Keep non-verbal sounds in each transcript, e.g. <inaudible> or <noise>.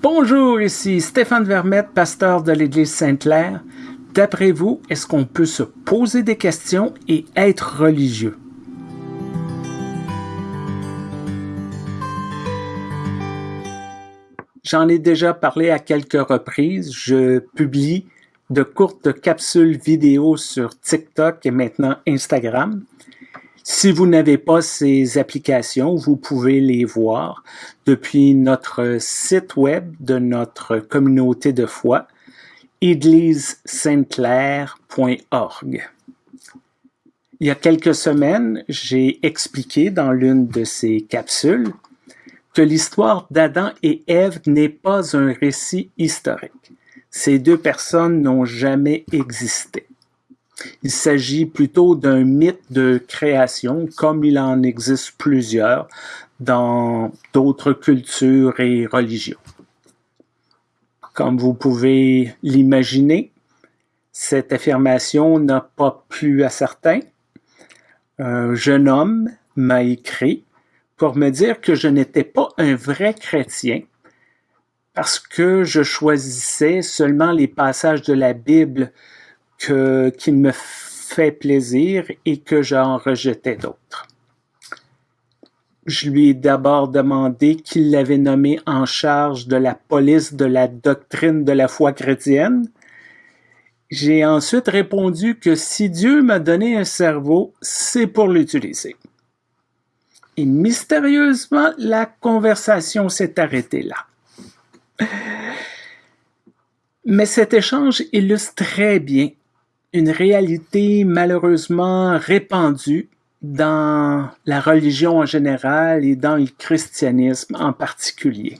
Bonjour, ici Stéphane Vermette, pasteur de l'Église Sainte-Claire. D'après vous, est-ce qu'on peut se poser des questions et être religieux? J'en ai déjà parlé à quelques reprises. Je publie de courtes capsules vidéo sur TikTok et maintenant Instagram. Si vous n'avez pas ces applications, vous pouvez les voir depuis notre site web de notre communauté de foi, église-sainte-claire.org. Il y a quelques semaines, j'ai expliqué dans l'une de ces capsules que l'histoire d'Adam et Ève n'est pas un récit historique. Ces deux personnes n'ont jamais existé. Il s'agit plutôt d'un mythe de création, comme il en existe plusieurs dans d'autres cultures et religions. Comme vous pouvez l'imaginer, cette affirmation n'a pas plu à certains. Un jeune homme m'a écrit pour me dire que je n'étais pas un vrai chrétien parce que je choisissais seulement les passages de la Bible que, qui me fait plaisir et que j'en rejetais d'autres. Je lui ai d'abord demandé qu'il l'avait nommé en charge de la police de la doctrine de la foi chrétienne. J'ai ensuite répondu que si Dieu m'a donné un cerveau, c'est pour l'utiliser. Et mystérieusement, la conversation s'est arrêtée là. Mais cet échange illustre très bien une réalité malheureusement répandue dans la religion en général et dans le christianisme en particulier.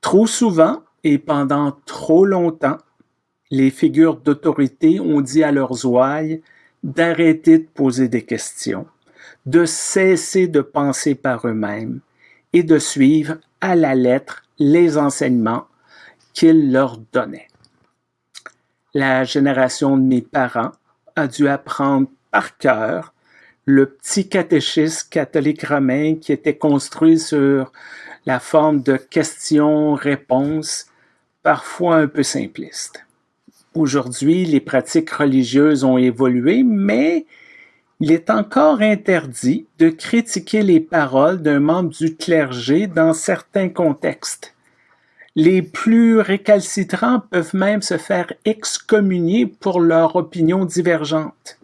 Trop souvent et pendant trop longtemps, les figures d'autorité ont dit à leurs ouailles d'arrêter de poser des questions, de cesser de penser par eux-mêmes et de suivre à la lettre les enseignements qu'ils leur donnaient la génération de mes parents a dû apprendre par cœur le petit catéchisme catholique romain qui était construit sur la forme de questions-réponses, parfois un peu simplistes. Aujourd'hui, les pratiques religieuses ont évolué, mais il est encore interdit de critiquer les paroles d'un membre du clergé dans certains contextes. Les plus récalcitrants peuvent même se faire excommunier pour leur opinion divergente.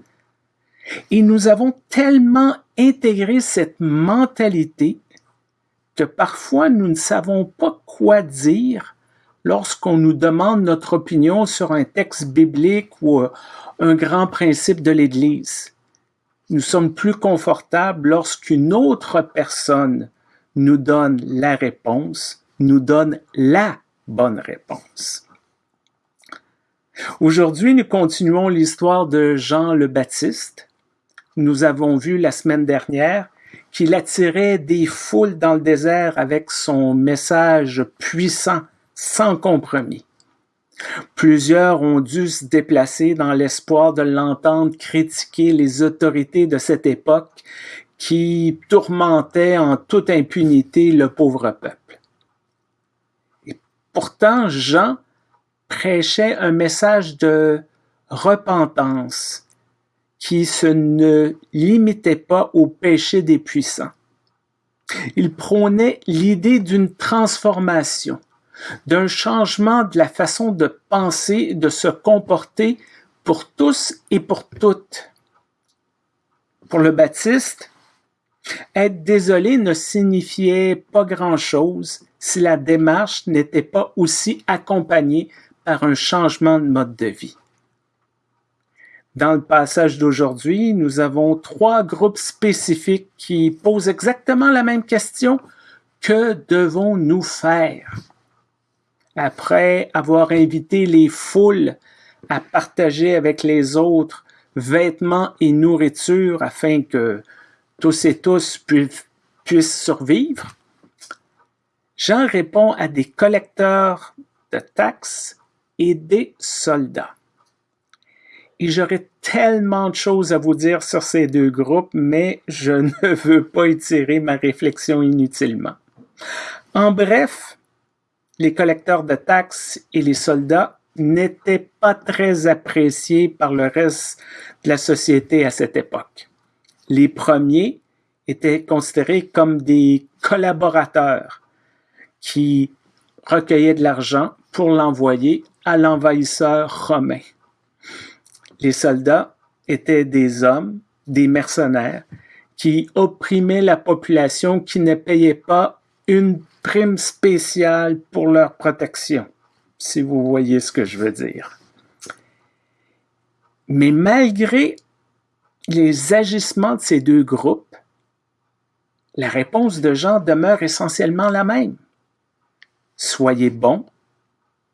Et nous avons tellement intégré cette mentalité que parfois nous ne savons pas quoi dire lorsqu'on nous demande notre opinion sur un texte biblique ou un grand principe de l'Église. Nous sommes plus confortables lorsqu'une autre personne nous donne la réponse nous donne la bonne réponse. Aujourd'hui, nous continuons l'histoire de Jean le Baptiste. Nous avons vu la semaine dernière qu'il attirait des foules dans le désert avec son message puissant, sans compromis. Plusieurs ont dû se déplacer dans l'espoir de l'entendre critiquer les autorités de cette époque qui tourmentaient en toute impunité le pauvre peuple. Pourtant, Jean prêchait un message de repentance qui se ne limitait pas au péché des puissants. Il prônait l'idée d'une transformation, d'un changement de la façon de penser, de se comporter pour tous et pour toutes. Pour le baptiste, être désolé ne signifiait pas grand-chose si la démarche n'était pas aussi accompagnée par un changement de mode de vie. Dans le passage d'aujourd'hui, nous avons trois groupes spécifiques qui posent exactement la même question. Que devons-nous faire? Après avoir invité les foules à partager avec les autres vêtements et nourriture afin que tous et tous puissent survivre, Jean répond à des collecteurs de taxes et des soldats. Et j'aurais tellement de choses à vous dire sur ces deux groupes, mais je <laughs> ne veux pas étirer ma réflexion inutilement. En bref, les collecteurs de taxes et les soldats n'étaient pas très appréciés par le reste de la société à cette époque. Les premiers étaient considérés comme des collaborateurs qui recueillaient de l'argent pour l'envoyer à l'envahisseur romain. Les soldats étaient des hommes, des mercenaires, qui opprimaient la population qui ne payait pas une prime spéciale pour leur protection, si vous voyez ce que je veux dire. Mais malgré les agissements de ces deux groupes, la réponse de Jean demeure essentiellement la même. Soyez bons,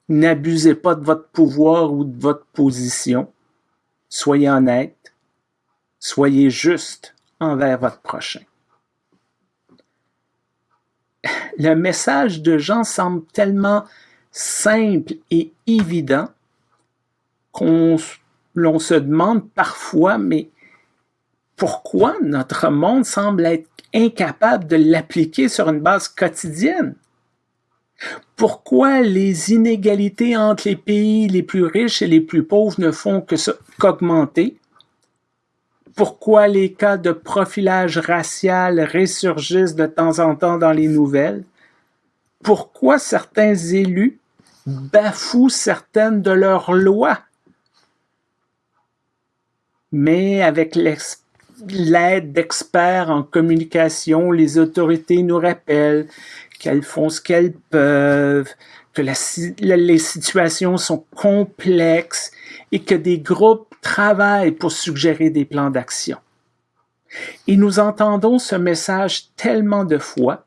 n'abusez pas de votre pouvoir ou de votre position, soyez honnête, soyez juste envers votre prochain. Le message de Jean semble tellement simple et évident qu'on se demande parfois, mais pourquoi notre monde semble être incapable de l'appliquer sur une base quotidienne? Pourquoi les inégalités entre les pays les plus riches et les plus pauvres ne font qu'augmenter? Pourquoi les cas de profilage racial ressurgissent de temps en temps dans les nouvelles? Pourquoi certains élus bafouent certaines de leurs lois? Mais avec l'aide d'experts en communication, les autorités nous rappellent qu'elles font ce qu'elles peuvent, que les situations sont complexes et que des groupes travaillent pour suggérer des plans d'action. Et nous entendons ce message tellement de fois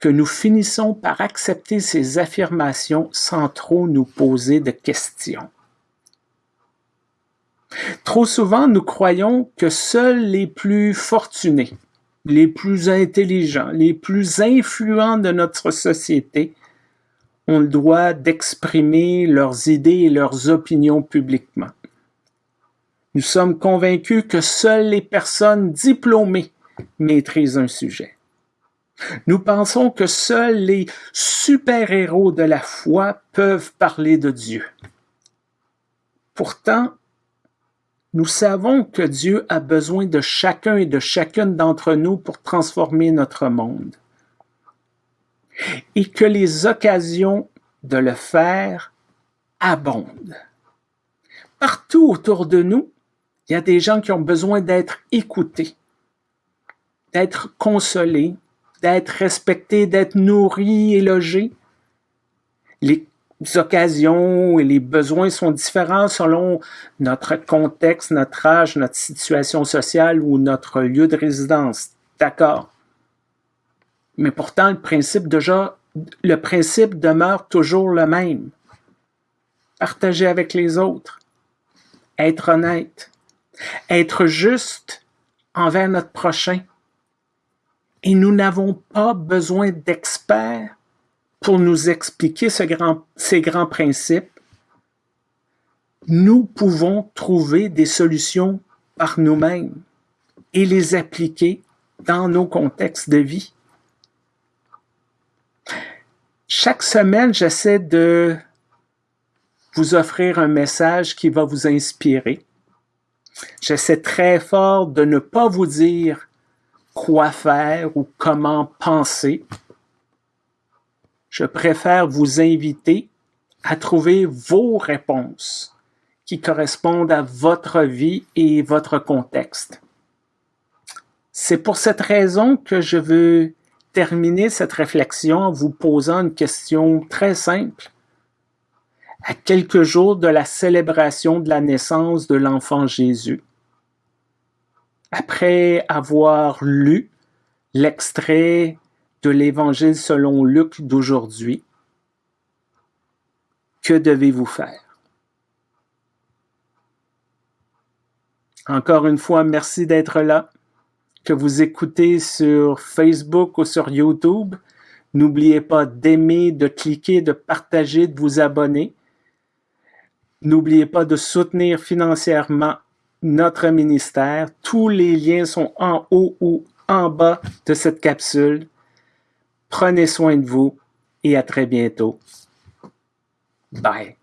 que nous finissons par accepter ces affirmations sans trop nous poser de questions. Trop souvent, nous croyons que seuls les plus fortunés, les plus intelligents, les plus influents de notre société ont le droit d'exprimer leurs idées et leurs opinions publiquement. Nous sommes convaincus que seules les personnes diplômées maîtrisent un sujet. Nous pensons que seuls les super-héros de la foi peuvent parler de Dieu. Pourtant, nous savons que Dieu a besoin de chacun et de chacune d'entre nous pour transformer notre monde. Et que les occasions de le faire abondent. Partout autour de nous, il y a des gens qui ont besoin d'être écoutés, d'être consolés, d'être respectés, d'être nourris et logés. Occasions et les besoins sont différents selon notre contexte, notre âge, notre situation sociale ou notre lieu de résidence. D'accord. Mais pourtant, le principe déjà, le principe demeure toujours le même. Partager avec les autres. Être honnête. Être juste envers notre prochain. Et nous n'avons pas besoin d'experts pour nous expliquer ces grands principes, nous pouvons trouver des solutions par nous-mêmes et les appliquer dans nos contextes de vie. Chaque semaine, j'essaie de vous offrir un message qui va vous inspirer. J'essaie très fort de ne pas vous dire quoi faire ou comment penser, je préfère vous inviter à trouver vos réponses qui correspondent à votre vie et votre contexte. C'est pour cette raison que je veux terminer cette réflexion en vous posant une question très simple. À quelques jours de la célébration de la naissance de l'enfant Jésus, après avoir lu l'extrait de l'Évangile selon Luc d'aujourd'hui, que devez-vous faire? Encore une fois, merci d'être là. Que vous écoutez sur Facebook ou sur YouTube, n'oubliez pas d'aimer, de cliquer, de partager, de vous abonner. N'oubliez pas de soutenir financièrement notre ministère. Tous les liens sont en haut ou en bas de cette capsule. Prenez soin de vous et à très bientôt. Bye.